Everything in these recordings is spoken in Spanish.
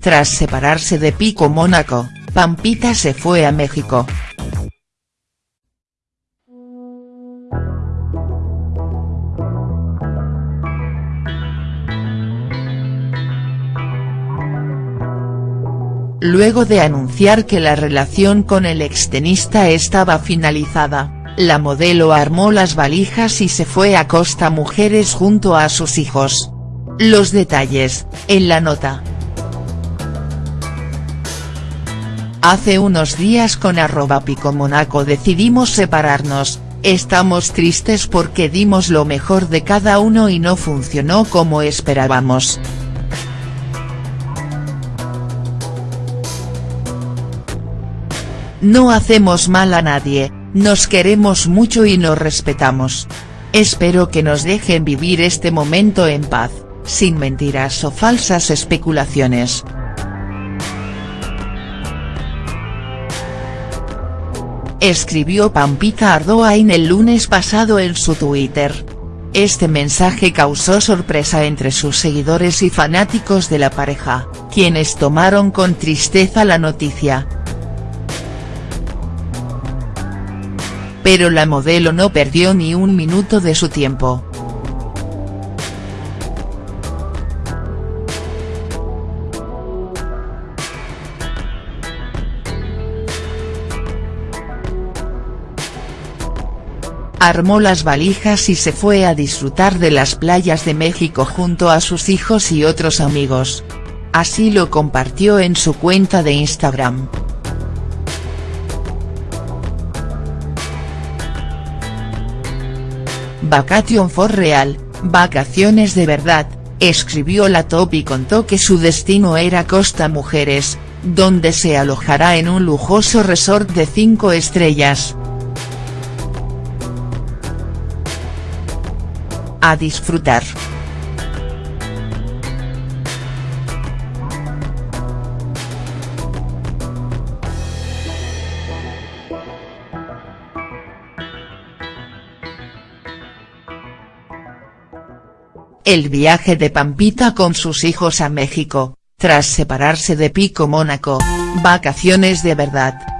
tras separarse de Pico Mónaco, Pampita se fue a México. Luego de anunciar que la relación con el extenista estaba finalizada, la modelo armó las valijas y se fue a Costa Mujeres junto a sus hijos. Los detalles, en la nota. Hace unos días con arroba picomonaco decidimos separarnos, estamos tristes porque dimos lo mejor de cada uno y no funcionó como esperábamos. No hacemos mal a nadie, nos queremos mucho y nos respetamos. Espero que nos dejen vivir este momento en paz, sin mentiras o falsas especulaciones. Escribió Pampita Ardoain el lunes pasado en su Twitter. Este mensaje causó sorpresa entre sus seguidores y fanáticos de la pareja, quienes tomaron con tristeza la noticia. pero la modelo no perdió ni un minuto de su tiempo. Armó las valijas y se fue a disfrutar de las playas de México junto a sus hijos y otros amigos. Así lo compartió en su cuenta de Instagram. Vacation for real, vacaciones de verdad, escribió la top y contó que su destino era Costa Mujeres, donde se alojará en un lujoso resort de 5 estrellas. A disfrutar. El viaje de Pampita con sus hijos a México, tras separarse de Pico Mónaco, vacaciones de verdad.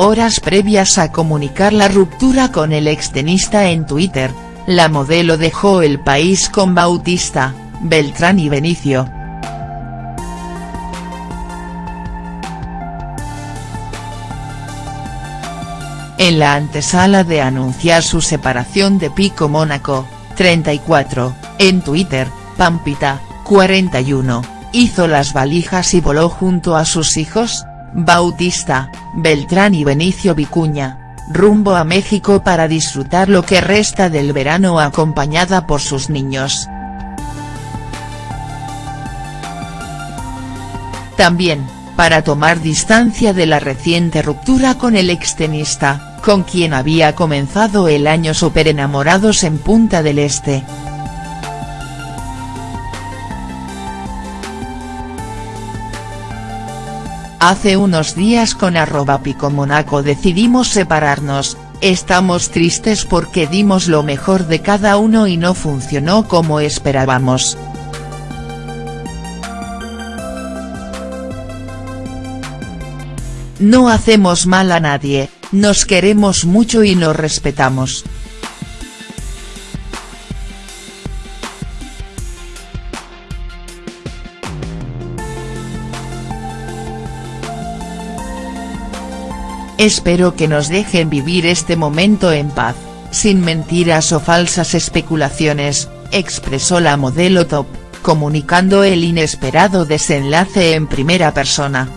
Horas previas a comunicar la ruptura con el extenista en Twitter, la modelo dejó el país con Bautista, Beltrán y Benicio. en la antesala de anunciar su separación de Pico Mónaco, 34, en Twitter, Pampita, 41, hizo las valijas y voló junto a sus hijos, Bautista, Beltrán y Benicio Vicuña, rumbo a México para disfrutar lo que resta del verano acompañada por sus niños. También, para tomar distancia de la reciente ruptura con el extenista, con quien había comenzado el año super enamorados en Punta del Este. Hace unos días con arroba picomonaco decidimos separarnos, estamos tristes porque dimos lo mejor de cada uno y no funcionó como esperábamos. No hacemos mal a nadie, nos queremos mucho y nos respetamos. Espero que nos dejen vivir este momento en paz, sin mentiras o falsas especulaciones, expresó la modelo top, comunicando el inesperado desenlace en primera persona.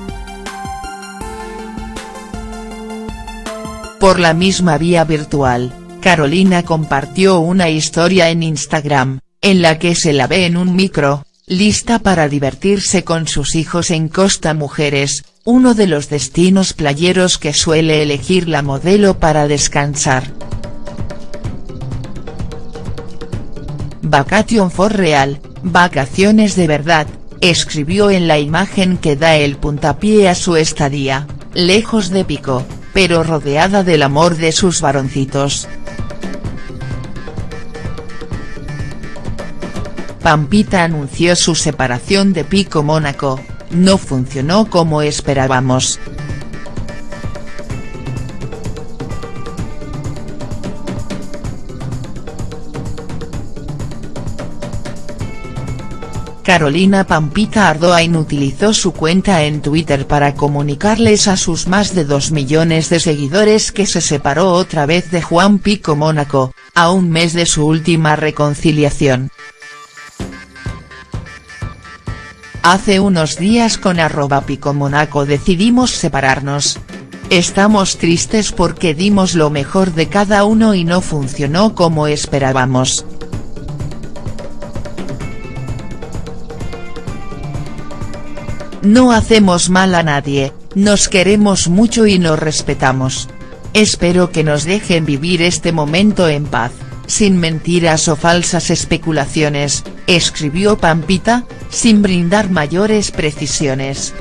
Por la misma vía virtual, Carolina compartió una historia en Instagram, en la que se la ve en un micro, lista para divertirse con sus hijos en Costa Mujeres, uno de los destinos playeros que suele elegir la modelo para descansar. Vacation for real, vacaciones de verdad, escribió en la imagen que da el puntapié a su estadía, lejos de Pico, pero rodeada del amor de sus varoncitos. Pampita anunció su separación de Pico Mónaco, no funcionó como esperábamos. Carolina Pampita Ardoain utilizó su cuenta en Twitter para comunicarles a sus más de 2 millones de seguidores que se separó otra vez de Juan Pico Mónaco, a un mes de su última reconciliación. Hace unos días con arroba Pico Mónaco decidimos separarnos. Estamos tristes porque dimos lo mejor de cada uno y no funcionó como esperábamos. No hacemos mal a nadie, nos queremos mucho y nos respetamos. Espero que nos dejen vivir este momento en paz, sin mentiras o falsas especulaciones, escribió Pampita, sin brindar mayores precisiones.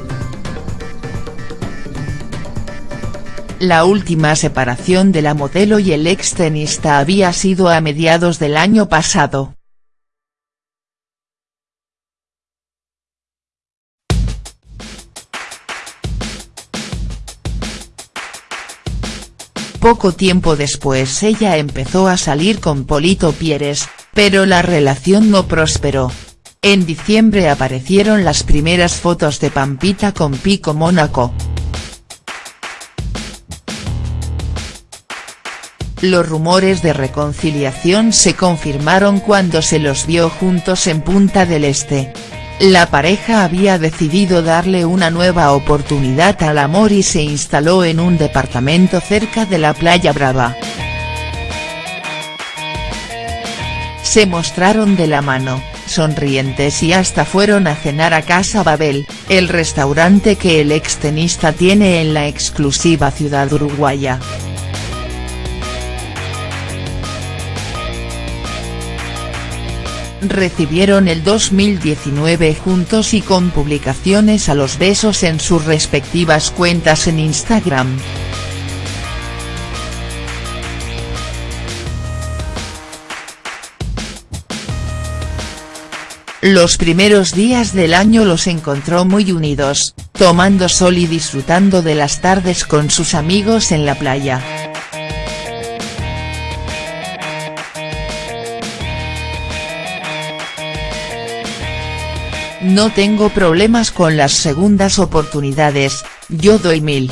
La última separación de la modelo y el ex tenista había sido a mediados del año pasado. Poco tiempo después ella empezó a salir con Polito Pieres, pero la relación no prosperó. En diciembre aparecieron las primeras fotos de Pampita con Pico Mónaco. Los rumores de reconciliación se confirmaron cuando se los vio juntos en Punta del Este. La pareja había decidido darle una nueva oportunidad al amor y se instaló en un departamento cerca de la Playa Brava. Se mostraron de la mano, sonrientes y hasta fueron a cenar a Casa Babel, el restaurante que el extenista tiene en la exclusiva ciudad uruguaya. recibieron el 2019 juntos y con publicaciones a los besos en sus respectivas cuentas en Instagram. Los primeros días del año los encontró muy unidos, tomando sol y disfrutando de las tardes con sus amigos en la playa. No tengo problemas con las segundas oportunidades, yo doy mil.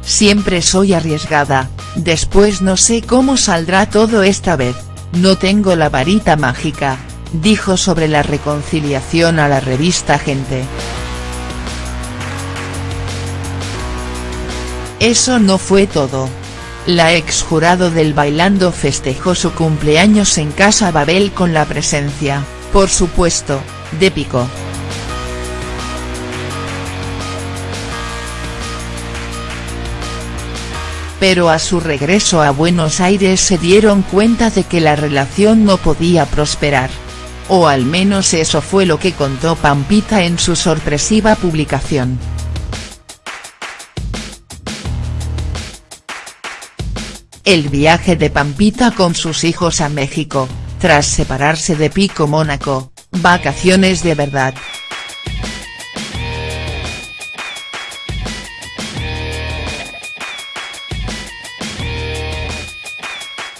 Siempre soy arriesgada, después no sé cómo saldrá todo esta vez, no tengo la varita mágica, dijo sobre la reconciliación a la revista Gente. Eso no fue todo. La ex jurado del Bailando festejó su cumpleaños en Casa Babel con la presencia, por supuesto, de Pico. pero a su regreso a Buenos Aires se dieron cuenta de que la relación no podía prosperar. O al menos eso fue lo que contó Pampita en su sorpresiva publicación. El viaje de Pampita con sus hijos a México, tras separarse de Pico Mónaco, vacaciones de verdad.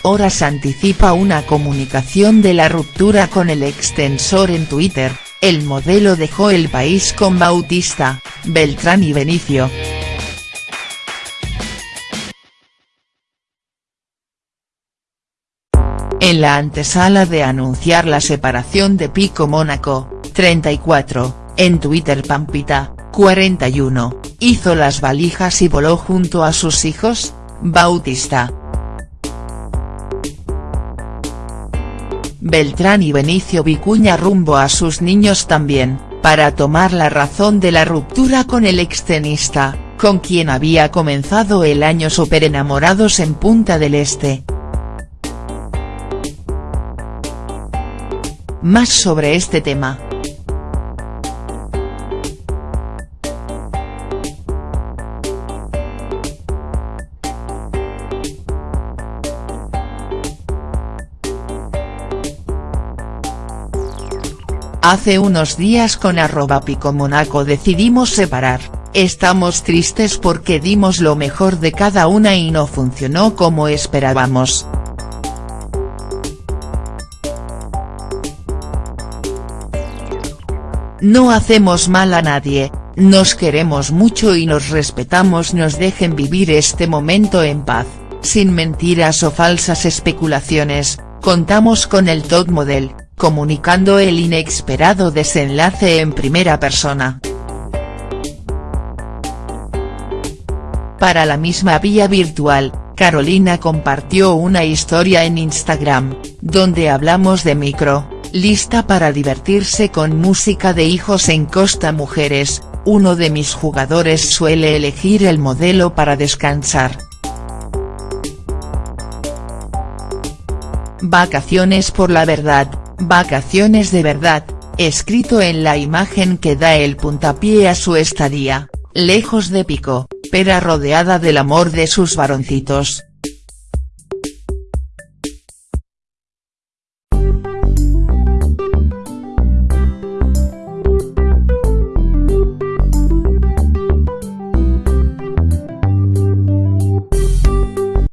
Horas anticipa una comunicación de la ruptura con el extensor en Twitter, el modelo dejó el país con Bautista, Beltrán y Benicio. En la antesala de anunciar la separación de Pico Mónaco, 34, en Twitter Pampita, 41, hizo las valijas y voló junto a sus hijos, Bautista, Beltrán y Benicio Vicuña rumbo a sus niños también, para tomar la razón de la ruptura con el extenista, con quien había comenzado el año super enamorados en Punta del Este. Más sobre este tema. Hace unos días con arroba picomonaco decidimos separar, estamos tristes porque dimos lo mejor de cada una y no funcionó como esperábamos. No hacemos mal a nadie, nos queremos mucho y nos respetamos nos dejen vivir este momento en paz, sin mentiras o falsas especulaciones, contamos con el top model, comunicando el inesperado desenlace en primera persona. Para la misma vía virtual, Carolina compartió una historia en Instagram, donde hablamos de micro, lista para divertirse con música de hijos en Costa Mujeres, uno de mis jugadores suele elegir el modelo para descansar. Vacaciones por la verdad, vacaciones de verdad, escrito en la imagen que da el puntapié a su estadía, lejos de Pico, pero rodeada del amor de sus varoncitos.